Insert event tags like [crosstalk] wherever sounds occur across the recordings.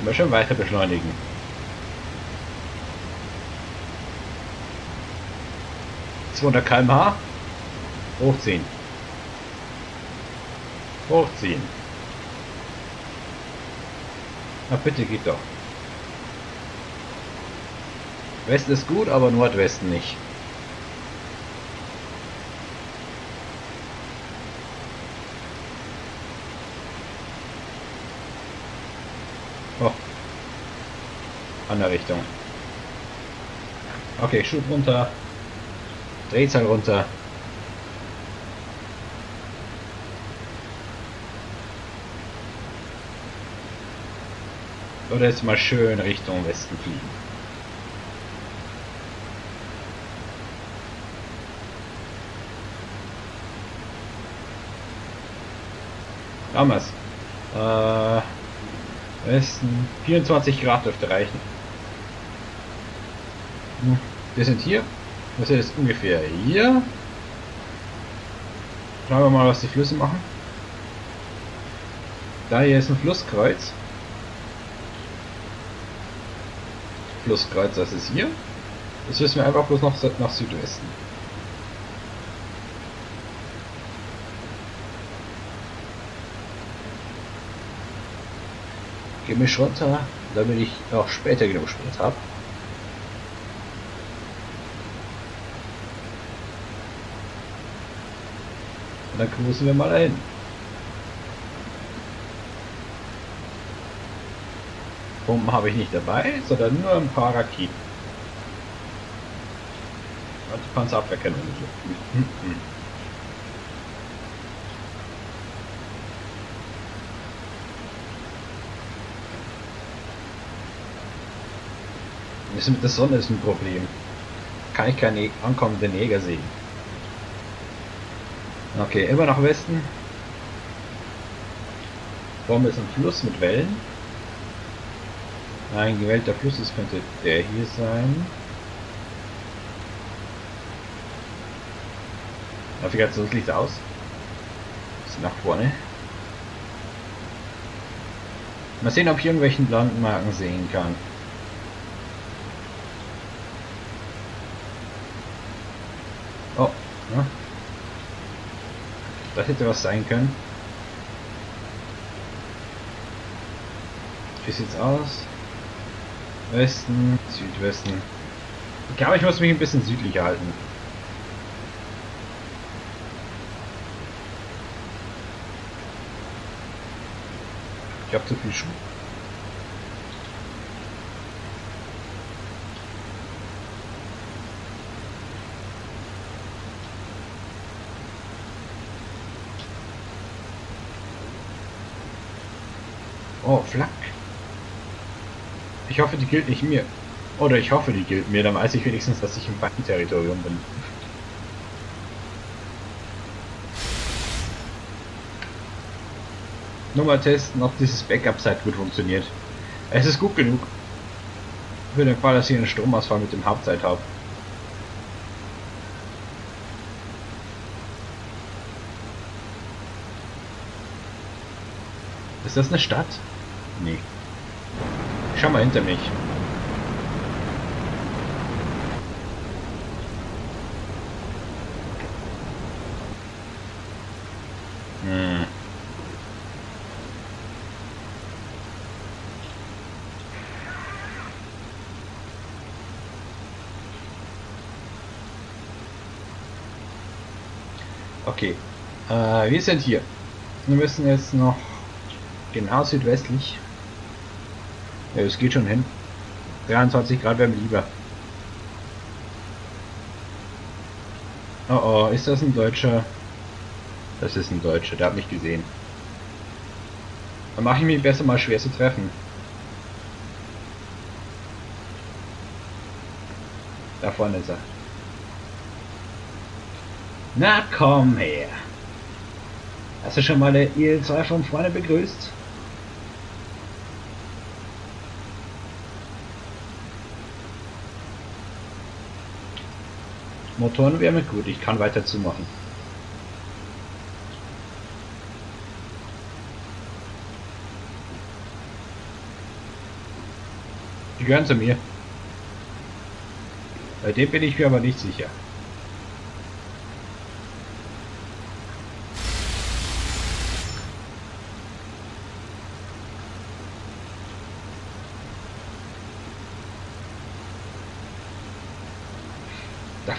Immer schon weiter beschleunigen. Zweihundert km/h. Hochziehen. Hochziehen. Na bitte geht doch. Westen ist gut, aber Nordwesten nicht. Andere Richtung. Okay, Schub runter. Drehzahl runter. Oder jetzt mal schön Richtung Westen fliegen. Damals. Äh, Westen 24 Grad dürfte reichen. Wir sind hier. Das ist ungefähr hier. Schauen wir mal, was die Flüsse machen. Da hier ist ein Flusskreuz. Flusskreuz, das ist hier. Jetzt müssen wir einfach bloß noch nach Südwesten. Gemisch runter, damit ich auch später genug Sprit habe. Dann cruisen wir mal dahin. Pumpen habe ich nicht dabei, sondern nur ein paar Raketen. Und Panzerabwehrkanonen. Hm, hm. Das mit der Sonne ist ein Problem. Kann ich keine ankommenden Jäger sehen. Okay, immer nach Westen. Vorne ist ein Fluss mit Wellen. Ein gewählter Fluss, das könnte der hier sein. Navigationslicht aus. Bisschen nach vorne. Mal sehen, ob ich irgendwelchen Landmarken sehen kann. Oh, ja. Das hätte was sein können. Wie sieht's aus? Westen, Südwesten. Ich glaube, ich muss mich ein bisschen südlicher halten. Ich habe zu viel Schuh. Oh, Flak. Ich hoffe, die gilt nicht mir. Oder ich hoffe, die gilt mir, dann weiß ich wenigstens, dass ich im Feinterritorium bin. Nur mal testen, ob dieses Backup-Site gut funktioniert. Es ist gut genug. Für den Fall, dass ich einen Stromausfall mit dem Hauptzeit habe. Ist das eine Stadt? Nee. Schau mal hinter mich. Hm. Okay. Äh, wir sind hier. Wir müssen jetzt noch genau südwestlich ja, es geht schon hin. 23 Grad wäre mir lieber. Oh oh, ist das ein Deutscher? Das ist ein Deutscher, der hat mich gesehen. Dann mache ich mich besser mal schwer zu treffen. Da vorne ist er. Na komm her. Hast du schon mal der IL-2 von vorne begrüßt? Motorenwärme, gut, ich kann weiter zumachen. Die gehören zu mir. Bei dem bin ich mir aber nicht sicher.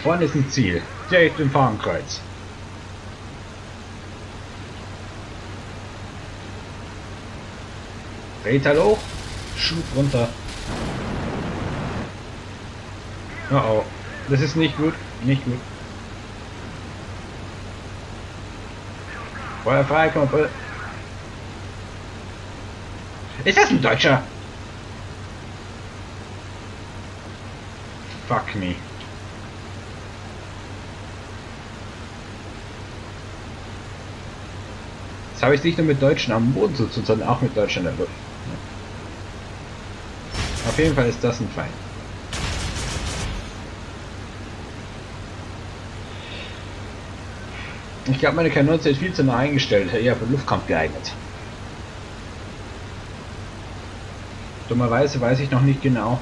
Vorne ist ein Ziel. Direkt im Fahnenkreuz. Drehteil hoch. Schub runter. Oh oh. Das ist nicht gut. Nicht gut. Feuer frei, Kumpel. Ist das ein Deutscher? Fuck me. Jetzt habe ich nicht nur mit Deutschen am Boden zu tun, sondern auch mit Deutschen in der Luft. Auf jeden Fall ist das ein Feind. Ich glaube, meine Kanone sind viel zu nah eingestellt, eher für Luftkampf geeignet. Dummerweise weiß ich noch nicht genau,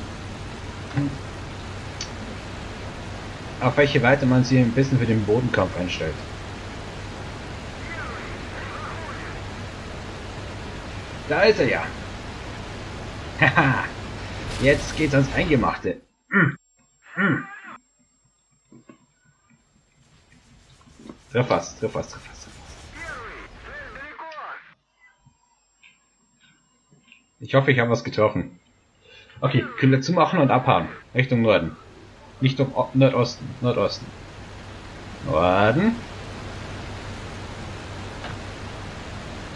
auf welche Weite man sie ein bisschen für den Bodenkampf einstellt. Da ist er ja. Haha. [laughs] Jetzt geht's ans Eingemachte. Mm. Mm. Treff was, treff was, treff was. Ich hoffe, ich habe was getroffen. Okay, Kühle zumachen und abhauen. Richtung Norden. Nicht um Nordosten. Nordosten. Norden.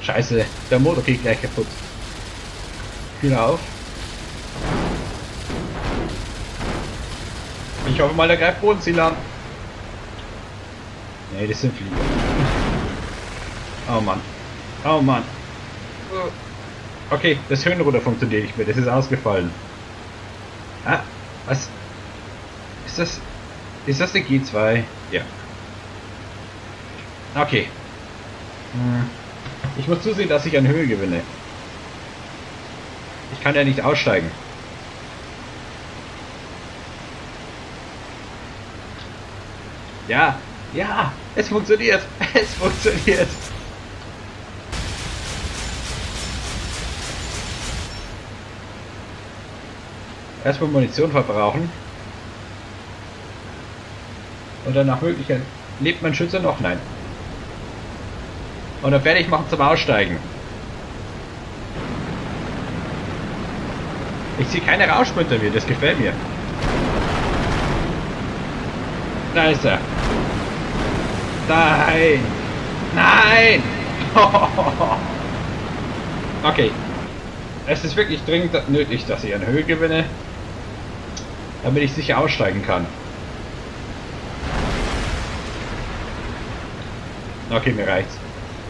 Scheiße, der Motor geht gleich kaputt. Kühle auf. Ich hoffe mal, der greift Bodenziel an. Nee, das sind Flieger. Oh Mann. Oh Mann. Okay, das Höhenruder funktioniert nicht mehr. Das ist ausgefallen. Ah, was? Ist das... Ist das der G2? Ja. Okay. Hm. Ich muss zusehen, dass ich an Höhe gewinne. Ich kann ja nicht aussteigen. Ja, ja, es funktioniert. [laughs] Es funktioniert. Erstmal Munition verbrauchen. Und dann nach Möglichkeit lebt mein Schütze noch? Nein. Und dann fertig machen zum Aussteigen. Ich sehe keine Rauschen hinter mir, das gefällt mir. Da ist er. Nein! Nein! [laughs] okay. Es ist wirklich dringend nötig, dass ich an Höhe gewinne, damit ich sicher aussteigen kann. Okay, mir reicht's.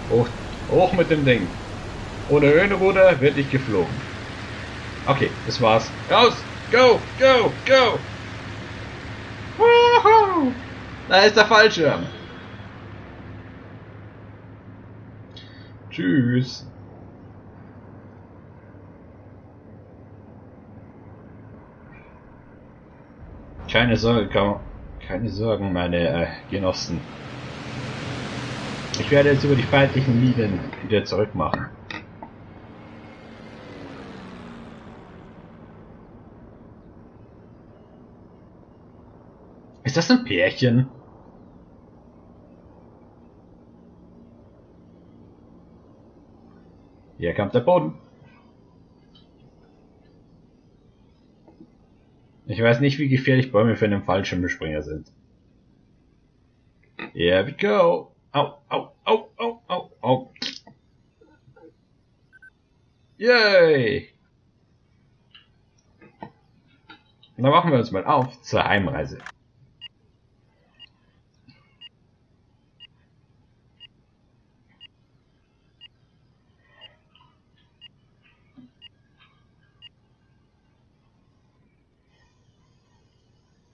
Hoch, hoch mit dem Ding. Ohne Höhenruder wird nicht geflogen. Okay, das war's. Raus! Go! Go! Go! Woohoo! Da ist der Fallschirm. Tschüss. Keine Sorge, keine Sorgen, meine äh, Genossen. Ich werde jetzt über die feindlichen Linien wieder zurück machen. Ist das ein Pärchen? Hier kommt der Boden. Ich weiß nicht, wie gefährlich Bäume für einen Fallschirmspringer sind. Here we go. Au, au, au, au, au, au. Yay! Dann machen wir uns mal auf zur Heimreise.